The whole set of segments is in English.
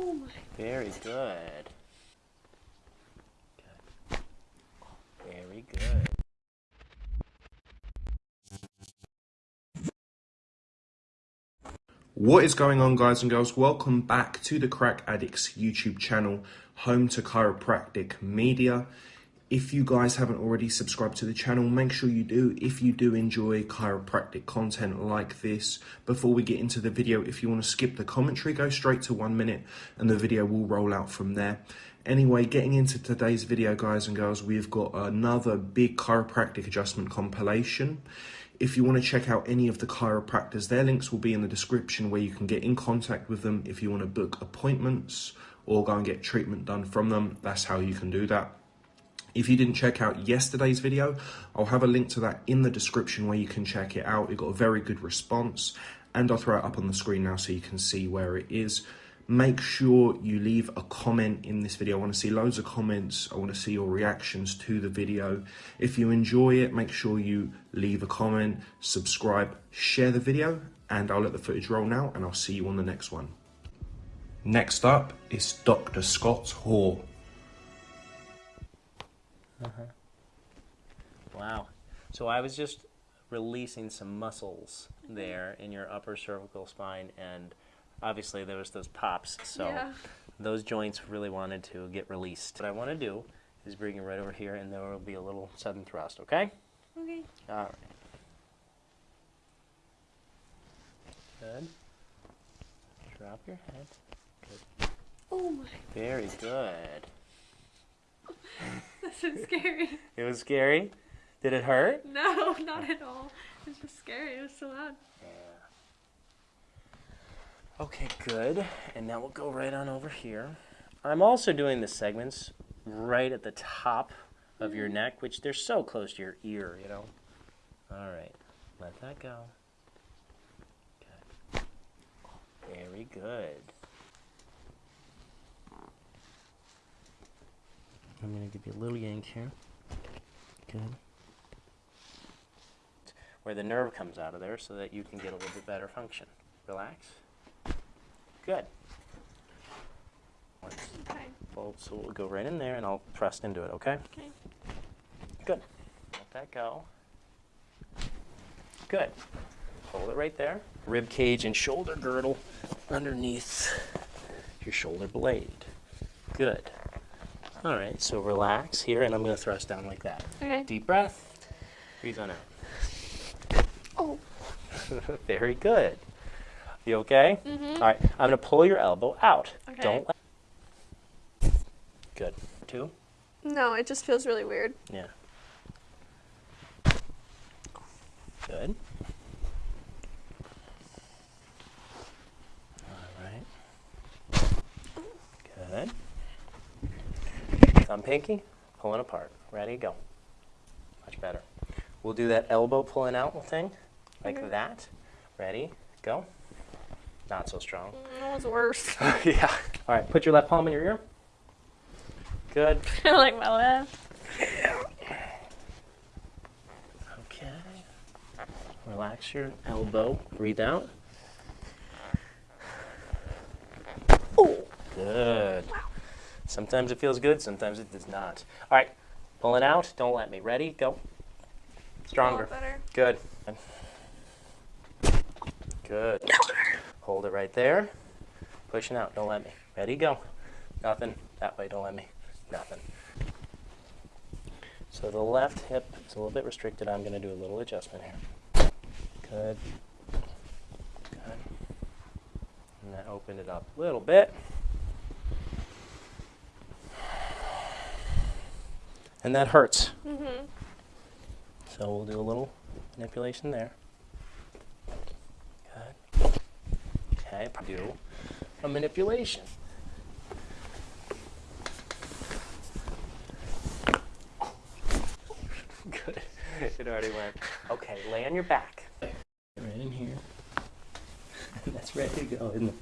Oh my. Very good. Good. Very good. What is going on, guys and girls? Welcome back to the Crack Addicts YouTube channel, home to chiropractic media. If you guys haven't already subscribed to the channel, make sure you do. If you do enjoy chiropractic content like this, before we get into the video, if you want to skip the commentary, go straight to one minute and the video will roll out from there. Anyway, getting into today's video, guys and girls, we've got another big chiropractic adjustment compilation. If you want to check out any of the chiropractors, their links will be in the description where you can get in contact with them if you want to book appointments or go and get treatment done from them. That's how you can do that. If you didn't check out yesterday's video, I'll have a link to that in the description where you can check it out. It got a very good response and I'll throw it up on the screen now so you can see where it is make sure you leave a comment in this video. I want to see loads of comments. I want to see your reactions to the video. If you enjoy it, make sure you leave a comment, subscribe, share the video, and I'll let the footage roll now, and I'll see you on the next one. Next up is Dr. Scott Hoare. Uh -huh. Wow. So I was just releasing some muscles there in your upper cervical spine and obviously there was those pops, so yeah. those joints really wanted to get released. What I want to do is bring you right over here, and there will be a little sudden thrust, okay? Okay. All right. Good. Drop your head. Good. Oh my. Very good. Scary. it was scary? Did it hurt? No, not at all. It was just scary. It was so loud. Yeah. Okay, good. And now we'll go right on over here. I'm also doing the segments right at the top of your mm-hmm. neck, which they're so close to your ear, you know. All right, let that go. Okay. Very good. I'm going to give you a little yank here. Good. Where the nerve comes out of there so that you can get a little bit better function. Relax. Good. Okay. so we'll go right in there and I'll thrust into it, okay? Okay. Good. Let that go. Good. Hold it right there. Rib cage and shoulder girdle underneath your shoulder blade. Good. All right, so relax here, and I'm going to thrust down like that. Okay. Deep breath. Breathe on out. Oh. Very good. You okay? Mm -hmm. All right, I'm going to pull your elbow out. Okay. Don't let... Good. Two? No, it just feels really weird. Yeah. Good. All right. Good. Thumb pinky, pulling apart. Ready, go. Much better. We'll do that elbow pulling out thing, like okay. that. Ready, go. Not so strong. Mm, that was worse. yeah. All right, put your left palm in your ear. Good. I like my left. Okay. Relax your elbow. Breathe out. Oh, good. Wow. Sometimes it feels good, sometimes it does not. All right, pull it out. Don't let me. Ready? Go. Stronger. Good. Good. Hold it right there. Pushing out. Don't let me. Ready? Go. Nothing. That way. Don't let me. Nothing. So the left hip is a little bit restricted. I'm going to do a little adjustment here. Good. Good. And that opened it up a little bit. And that hurts. Mm -hmm. So we'll do a little manipulation there. Okay, do a manipulation. Good. It already went. Okay, lay on your back. Right in here. That's ready to go, isn't it?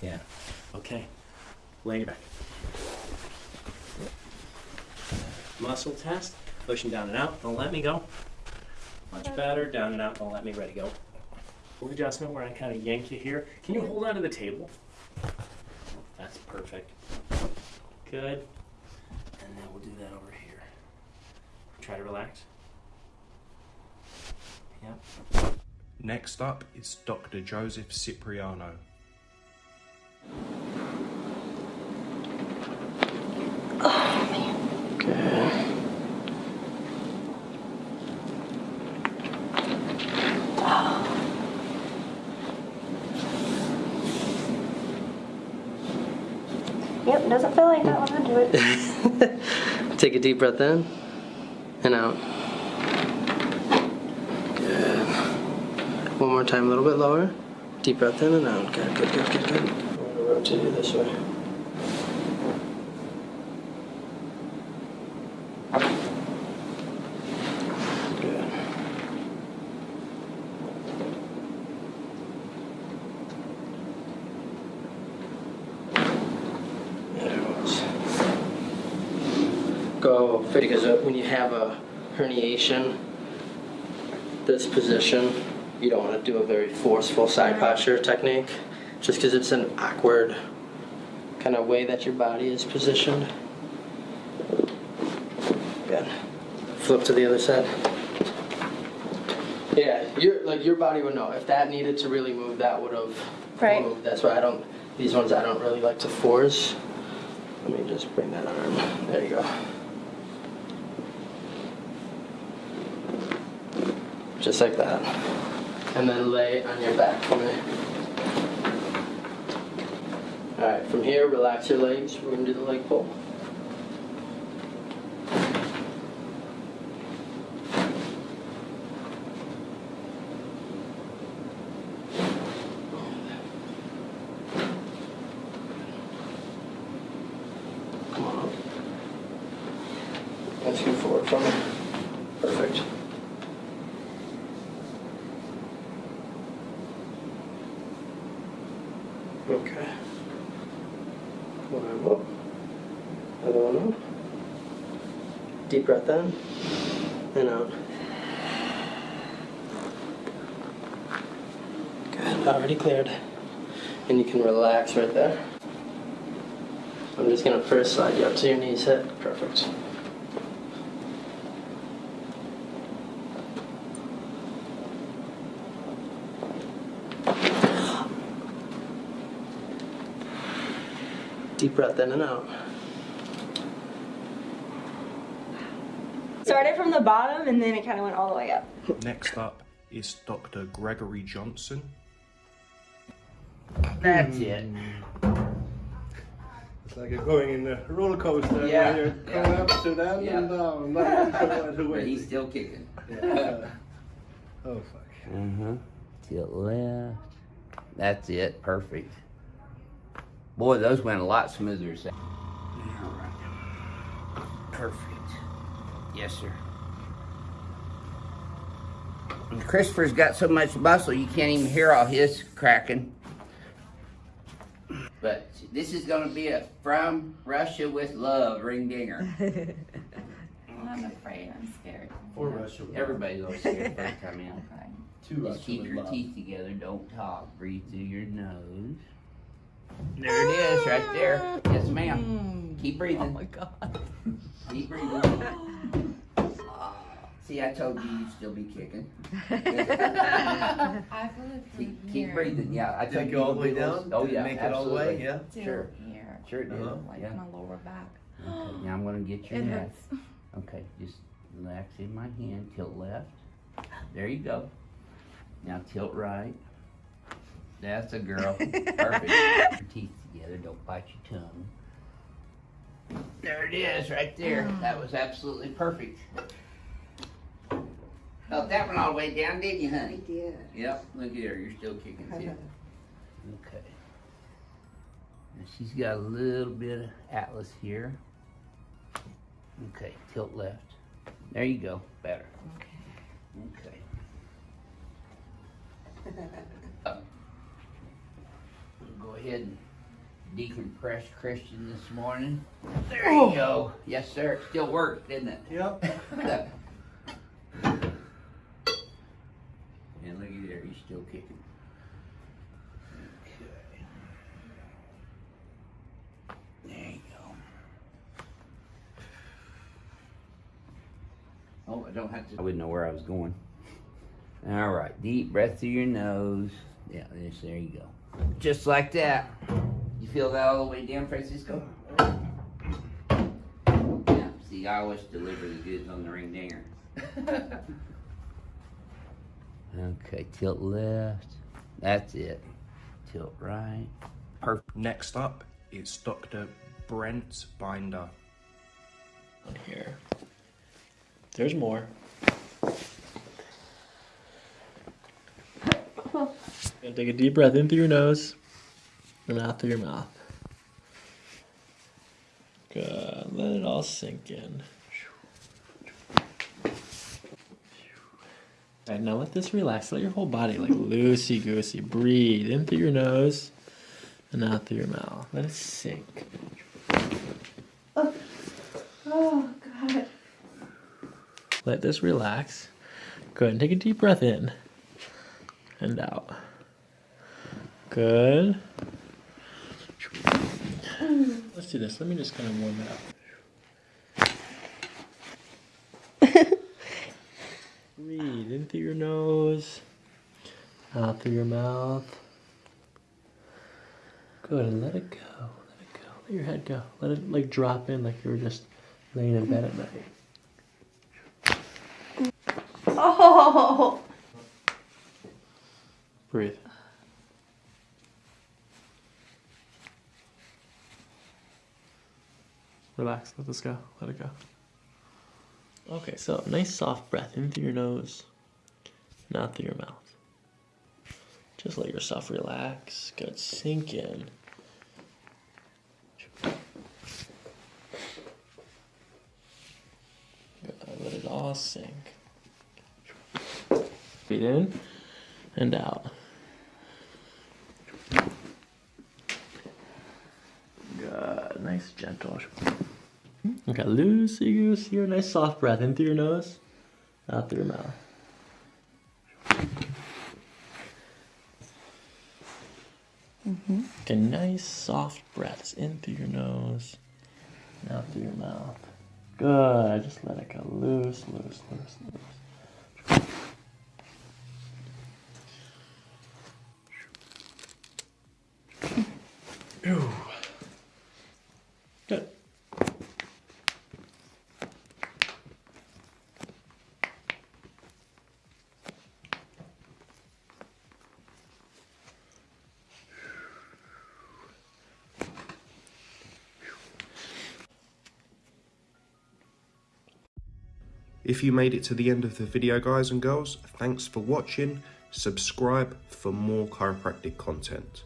Yeah. Okay. Lay on your back. Muscle test. Pushing down and out. Don't let me go. Much better. Down and out. Don't let me. Ready. Go Full adjustment where I kind of yank you here. Can you hold onto the table? That's perfect. Good. And then we'll do that over here. Try to relax. Yep. Next up is Dr. Joseph Cipriano. Yep, doesn't feel like that when I do it. Take a deep breath in and out. Good. One more time, a little bit lower. Deep breath in and out. Good, good, good, good, good. I'm gonna rotate you this way. Because uh, when you have a herniation, this position, you don't want to do a very forceful side posture technique, just because it's an awkward kind of way that your body is positioned. Good. Flip to the other side. Yeah, your like your body would know if that needed to really move, that would have Right. moved. That's why I don't. These ones I don't really like to force. Let me just bring that arm. There you go. Just like that. And then lay on your back for me. Alright, from here, relax your legs. We're gonna do the leg pull. Come on up. Let's go forward from me. Perfect. Okay. One arm up. Other one up. Deep breath in and out. Good. Already cleared. And you can relax right there. I'm just gonna first slide you up to your knees hit. Perfect. Deep breath in and out. Started from the bottom and then it kind of went all the way up. Next up is Dr. Gregory Johnson. That's it. It's like you're going in a roller coaster Yeah, where you're going yeah. up to down Yeah. and down. Not sure But he's still kicking. Yeah. Oh fuck. Uh-huh. Tilt left. That's it. Perfect. Boy, those went a lot smoother. so- Perfect. Yes, sir. And Christopher's got so much muscle you can't even hear all his cracking. But this is gonna be a from Russia with love ring dinger. I'm afraid. I'm scared. For Russia. Everybody's always scared first time in. Okay. Two Just keep your teeth together. Don't talk. Breathe through your nose. There it is, right there. Yes, ma'am. Keep breathing. Oh my god. Keep breathing. See, I told you you'd still be kicking. I feel it from Keep, here keep breathing. Yeah, I Did told it you all the way would be a little- down? Oh Did yeah, make it all the way? absolutely. Yeah. to Sure. here. Sure it did. Uh-huh. Like Yeah. my lower back. Okay, now I'm gonna get your It neck. hurts. Okay, just relax in my hand. Tilt left. There you go. Now tilt right. That's a girl. Perfect. Your teeth together. Don't bite your tongue. There it is, right there. Mm. That was absolutely perfect. Felt that one all the way down, didn't you, honey? I did. Yep. Look at her. You're still kicking too. Uh-huh. Okay. And she's got a little bit of atlas here. Okay, tilt left. There you go. Better. Okay. Up. go ahead and decompress Christian this morning. There oh. you go. Yes, sir. It still works, didn't it? Yep. And looky there, he's still kicking. Okay. There you go. Oh, I don't have to. I wouldn't know where I was going. All right, deep breath through your nose. Yeah, there you go. Just like that. You feel that all the way down, Francisco? Yeah, see, I always deliver the goods on the ring dinger. okay, tilt left. That's it. Tilt right. Perfect. Next up, is Dr. Brent Binder. on here. There's more. And take a deep breath in through your nose and out through your mouth. Good. Let it all sink in. Alright, now let this relax. Let your whole body like loosey goosey. Breathe in through your nose and out through your mouth. Let it sink. Oh oh God. Let this relax. Go ahead And take a deep breath in and out. Good. Let's do this. Let me just kind of warm it up. Breathe in through your nose, out through your mouth. Good. And let it go. Let it go. Let your head go. Let it like drop in like you were just laying in bed at night. Oh. Breathe. Relax. Let this go. Let it go. Okay, so nice soft breath in through your nose, not through your mouth. Just let yourself relax. Good. Sink in. Good. Let it all sink. Breathe in and out. Good. Nice, gentle. Okay, loosey goosey here. Nice soft breath in through your nose, out through your mouth. Mhm. Okay, nice soft breaths in through your nose, out through your mouth. Good. Just let it go loose, loose, loose, loose. If you made it to the end of the video, guys and girls, thanks for watching. Subscribe for more chiropractic content.